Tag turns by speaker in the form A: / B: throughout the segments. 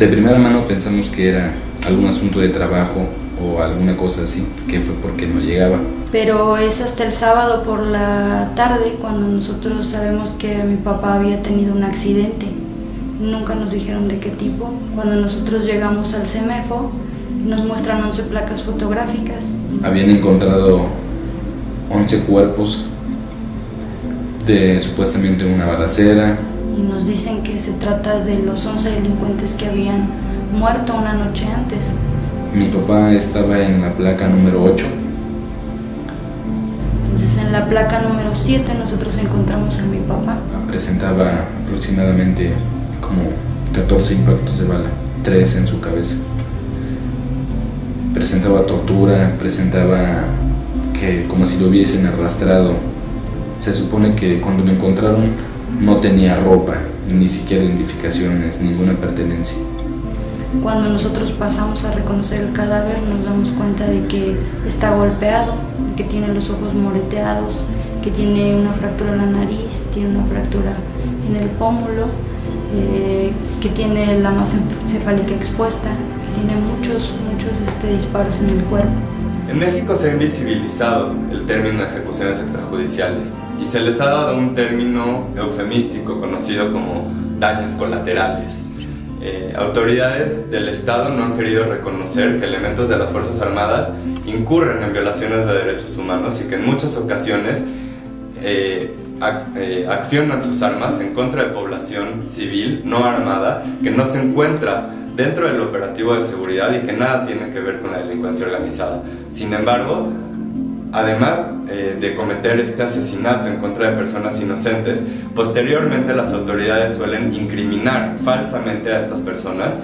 A: De primera mano pensamos que era algún asunto de trabajo o alguna cosa así, que fue porque no llegaba.
B: Pero es hasta el sábado por la tarde cuando nosotros sabemos que mi papá había tenido un accidente. Nunca nos dijeron de qué tipo. Cuando nosotros llegamos al CEMEFO, nos muestran 11 placas fotográficas.
A: Habían encontrado 11 cuerpos de supuestamente una balacera.
B: Y nos dicen que se trata de los 11 delincuentes que habían muerto una noche antes.
A: Mi papá estaba en la placa número 8
B: en la placa número 7 nosotros encontramos a mi papá.
A: Presentaba aproximadamente como 14 impactos de bala, 3 en su cabeza. Presentaba tortura, presentaba que como si lo hubiesen arrastrado. Se supone que cuando lo encontraron no tenía ropa, ni siquiera identificaciones, ninguna pertenencia.
B: Cuando nosotros pasamos a reconocer el cadáver nos damos cuenta de que está golpeado, que tiene los ojos moreteados, que tiene una fractura en la nariz, tiene una fractura en el pómulo, eh, que tiene la masa encefálica expuesta, tiene muchos, muchos este, disparos en el cuerpo.
C: En México se ha invisibilizado el término ejecuciones extrajudiciales y se les ha dado un término eufemístico conocido como daños colaterales. Eh, autoridades del Estado no han querido reconocer que elementos de las Fuerzas Armadas incurren en violaciones de derechos humanos y que en muchas ocasiones eh, eh, accionan sus armas en contra de población civil no armada que no se encuentra dentro del operativo de seguridad y que nada tiene que ver con la delincuencia organizada. Sin embargo, Además eh, de cometer este asesinato en contra de personas inocentes, posteriormente las autoridades suelen incriminar falsamente a estas personas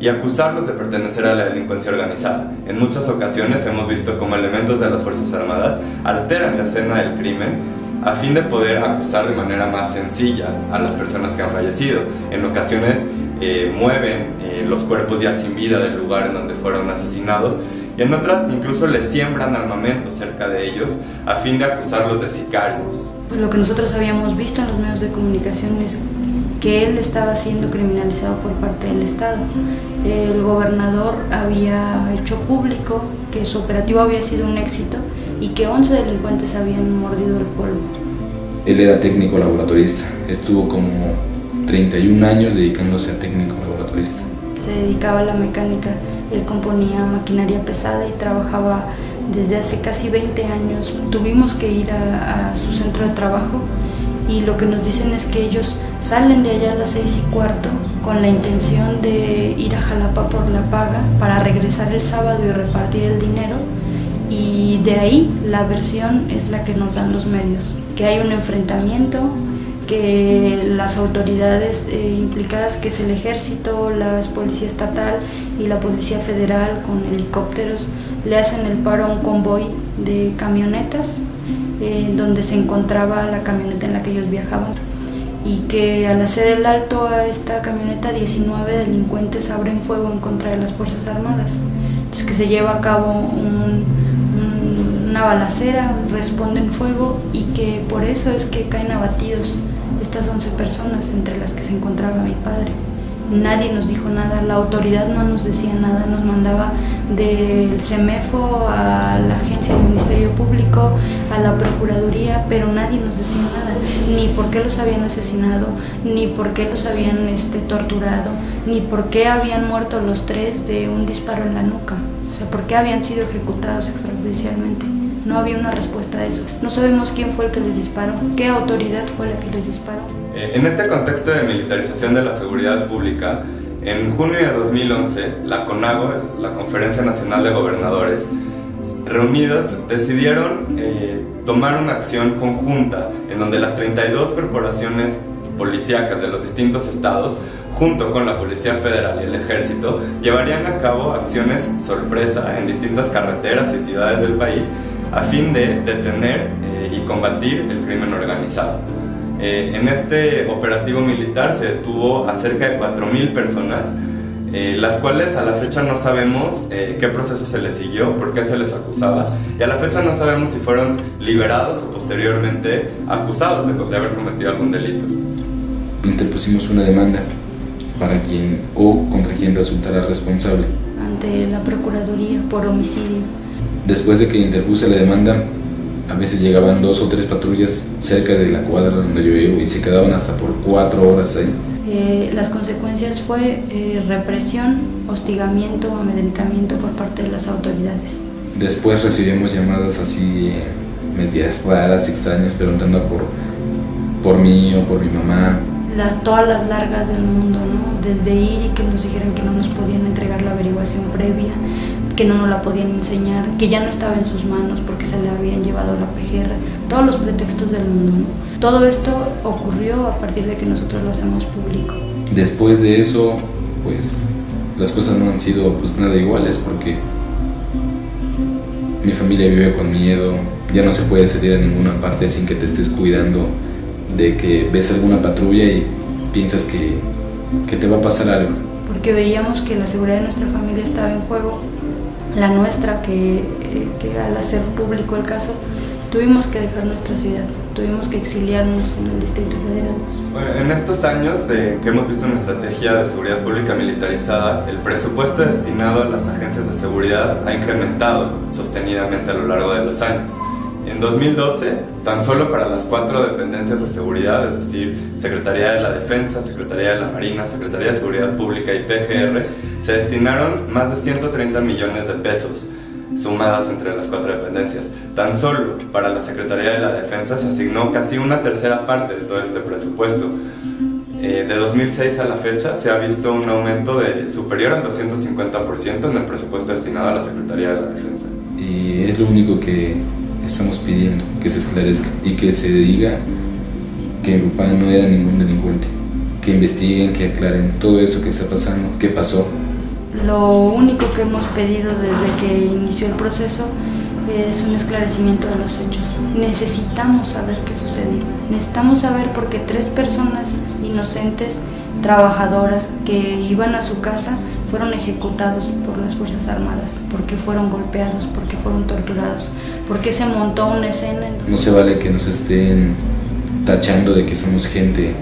C: y acusarlos de pertenecer a la delincuencia organizada. En muchas ocasiones hemos visto como elementos de las Fuerzas Armadas alteran la escena del crimen a fin de poder acusar de manera más sencilla a las personas que han fallecido. En ocasiones eh, mueven eh, los cuerpos ya sin vida del lugar en donde fueron asesinados y en otras incluso les siembran armamento cerca de ellos a fin de acusarlos de sicarios.
B: Pues lo que nosotros habíamos visto en los medios de comunicación es que él estaba siendo criminalizado por parte del Estado. El gobernador había hecho público que su operativo había sido un éxito y que 11 delincuentes habían mordido el polvo.
A: Él era técnico laboratorista, estuvo como 31 años dedicándose a técnico laboratorista.
B: Se dedicaba a la mecánica él componía maquinaria pesada y trabajaba desde hace casi 20 años. Tuvimos que ir a, su centro de trabajo y lo que nos dicen es que ellos salen de allá a las 6 y cuarto con la intención de ir a Jalapa por la paga para regresar el sábado y repartir el dinero y de ahí la versión es la que nos dan los medios, que hay un enfrentamiento, que las autoridades eh, implicadas, que es el ejército, la policía estatal y la policía federal con helicópteros, le hacen el paro a un convoy de camionetas eh, donde se encontraba la camioneta en la que ellos viajaban y que al hacer el alto a esta camioneta 19 delincuentes abren fuego en contra de las Fuerzas Armadas. Entonces que se lleva a cabo una balacera, responden fuego y que por eso es que caen abatidos estas 11 personas entre las que se encontraba mi padre. Nadie nos dijo nada, la autoridad no nos decía nada, nos mandaba del CEMEFO a la agencia del Ministerio Público, a la Procuraduría, pero nadie nos decía nada, ni por qué los habían asesinado, ni por qué los habían este, torturado, ni por qué habían muerto los tres de un disparo en la nuca, o sea, por qué habían sido ejecutados extrajudicialmente. No había una respuesta a eso. No sabemos quién fue el que les disparó, qué autoridad fue la que les disparó.
C: Eh, en este contexto de militarización de la seguridad pública, en junio de 2011, la CONAGO, la Conferencia Nacional de Gobernadores, reunidos decidieron eh, tomar una acción conjunta en donde las 32 corporaciones policíacas de los distintos estados, junto con la Policía Federal y el Ejército, llevarían a cabo acciones sorpresa en distintas carreteras y ciudades del país a fin de detener eh, y combatir el crimen organizado. Eh, en este operativo militar se detuvo a cerca de 4.000 personas, eh, las cuales a la fecha no sabemos qué proceso se les siguió, por qué se les acusaba, y a la fecha no sabemos si fueron liberados o posteriormente acusados de, de haber cometido algún delito.
A: Interpusimos una demanda para quien o contra quien resultará responsable.
B: Ante la Procuraduría por homicidio.
A: Después de que interpuse la demanda, a veces llegaban dos o tres patrullas cerca de la cuadra donde yo vivo y se quedaban hasta por cuatro horas ahí.
B: Eh, las consecuencias fue eh, represión, hostigamiento, amedrentamiento por parte de las autoridades.
A: Después recibimos llamadas así eh, medias raras, extrañas, preguntando por, por mí o por mi mamá.
B: Las, todas las largas del mundo, ¿no? Desde ir y que nos dijeran que no nos podían entregar la averiguación previa, que no nos la podían enseñar, que ya no estaba en sus manos porque se le habían llevado la PGR, todos los pretextos del mundo. Todo esto ocurrió a partir de que nosotros lo hacemos público.
A: Después de eso, pues las cosas no han sido pues nada iguales porque mi familia vive con miedo, ya no se puede salir a ninguna parte sin que te estés cuidando de que ves alguna patrulla y piensas que, que te va a pasar algo.
B: Porque veíamos que la seguridad de nuestra familia estaba en juego la nuestra, que, eh, que al hacer público el caso, tuvimos que dejar nuestra ciudad, tuvimos que exiliarnos en el Distrito Federal.
C: Bueno, en estos años de que hemos visto una estrategia de seguridad pública militarizada, el presupuesto destinado a las agencias de seguridad ha incrementado sostenidamente a lo largo de los años. En 2012, tan solo para las cuatro dependencias de seguridad, es decir, Secretaría de la Defensa, Secretaría de la Marina, Secretaría de Seguridad Pública y PGR, se destinaron más de 130 millones de pesos sumadas entre las cuatro dependencias. Tan solo para la Secretaría de la Defensa se asignó casi una tercera parte de todo este presupuesto. Eh, de 2006 a la fecha se ha visto un aumento de superior al 250% en el presupuesto destinado a la Secretaría de la Defensa.
A: Y es lo único que estamos pidiendo que se esclarezca y que se diga que mi papá no era ningún delincuente, que investiguen, que aclaren todo eso que está pasando, qué pasó.
B: Lo único que hemos pedido desde que inició el proceso es un esclarecimiento de los hechos. Necesitamos saber qué sucedió. Necesitamos saber por qué tres personas inocentes, trabajadoras, que iban a su casa, fueron ejecutados por las Fuerzas Armadas, porque fueron golpeados, porque fueron torturados, porque se montó una escena.
A: No se vale que nos estén tachando de que somos gente,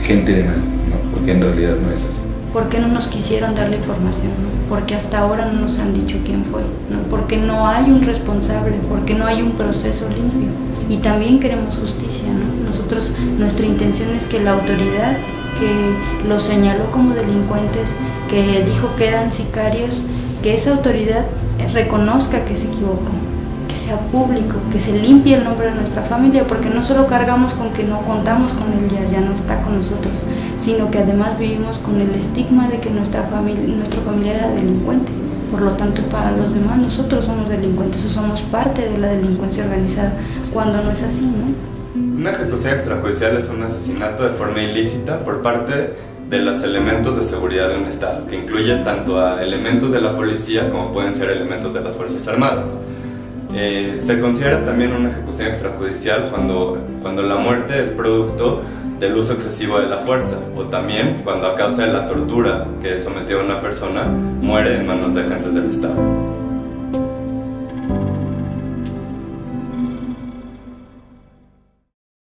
A: gente de mal, ¿no? porque en realidad no es así.
B: ¿Por qué no nos quisieron dar la información? Porque hasta ahora no nos han dicho quién fue, ¿no? porque no hay un responsable, porque no hay un proceso limpio. Y también queremos justicia. ¿no? Nosotros, nuestra intención es que la autoridad que los señaló como delincuentes, que dijo que eran sicarios, que esa autoridad reconozca que se equivocó, que sea público, que se limpie el nombre de nuestra familia, porque no solo cargamos con que no contamos con él, ya, ya no está con nosotros, sino que además vivimos con el estigma de que nuestra familia, nuestro familiar era delincuente. Por lo tanto, para los demás nosotros somos delincuentes o somos parte de la delincuencia organizada, cuando no es así, ¿no?
C: Una ejecución extrajudicial es un asesinato de forma ilícita por parte de los elementos de seguridad de un Estado, que incluye tanto a elementos de la policía como pueden ser elementos de las Fuerzas Armadas. Eh, se considera también una ejecución extrajudicial cuando, cuando la muerte es producto del uso excesivo de la fuerza o también cuando a causa de la tortura que sometió a una persona muere en manos de agentes del Estado.